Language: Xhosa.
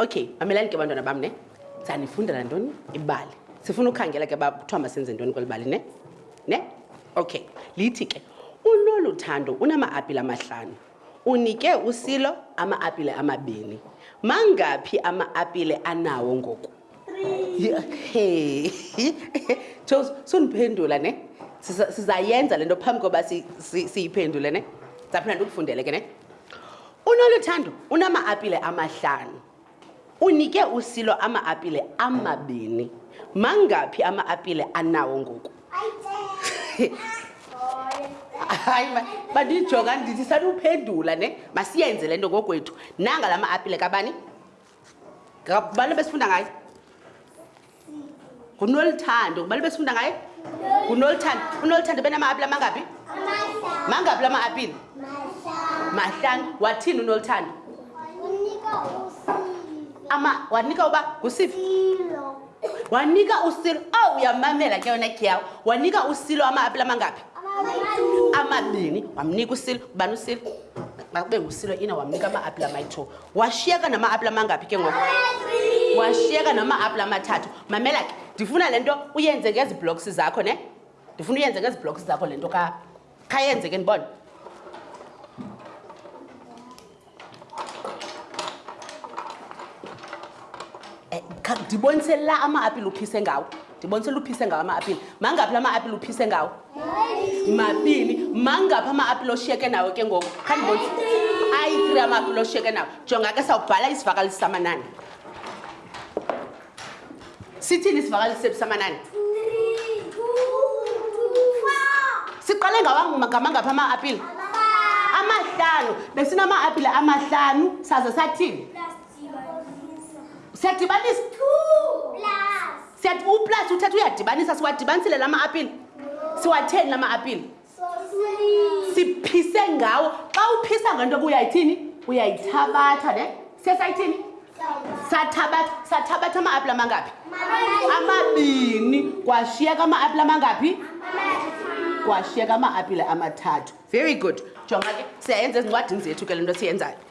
okay mamelani ke bantwana bam ne sanifundela ntoni ibali sifuna ukhangela ke uba kuthiwa masenze ntoni kweli bali ne ne okay lithi ke unolu thando unama-apile amahlanu unike usilo ama-apile amabini mangaphi ama-apile anawo ngoku Jos, sundiphendula ne? Sizayenza le nto phambi koba siyiphendule ne? Ndizaphinda ndikufundele ke ne? Unoluthando unama-apile amahlanu. Unike usilo ama-apile amabini. Mangaphi ama-apile anawo ngoku? hayi bandijonga ndithi sanuphendula ne masiyenze le nto ngokwethu nanga la ma-apile kabani ngabani besifunda ngaye ngunolithando ngubani besifunda ngaye ngunolithando unolithando benama-apile amangaphi mangaphi la ma-apile mahlanu wathini unolithando ama wanika uba ngusifi wanika usilo o oh, uyamamela ke yona gyawo wanika usilo ama-apile amangaphi amabini wamnika usilo ubani usilo makube ngusilo ina wamnika ama-apile amayi-two washiyeka nama-apula mangaphi ke ngoku washiyeka nama-apula amathathu mamela ke ndifuna le nto uyenze ngezi blocks zakho ne ndifuna uyenze ngezi blocks zakho le nto khayenze ke ndibona eh, ndibonise la ama-apile uphise ngawo ndibonisa luphise ngawo ama-apile mangaphi la ma-apile uphise ngawo mabini mangaphi ama-apile oshiyeke nawo ke ngoku khandibonisa ayi-three ama-apile oshiyeke nawo jonga ke sawubhala isivakalisi samanani sithini isivakalisi sephi samanani siqale ngawangamangaphi ama-apile amahlanu besinama-apile amahlanu saze sathini siyadibanisa siyathi uplus uthetha uyadibanisa siwadibanisile la ma-apile siwatheni la ma-apile siphise ngawo xa uphisa ngento ke uyayithini uyayithabatha ne sesayithini sathabatha sathabatha ama-apile amangaphi amabini kwashiyeka ama-apile amangaphi kwashiyeka ama-apile amathathu very good jonga ke siyayenza ezincwadini zethu ke le nto siyenzayo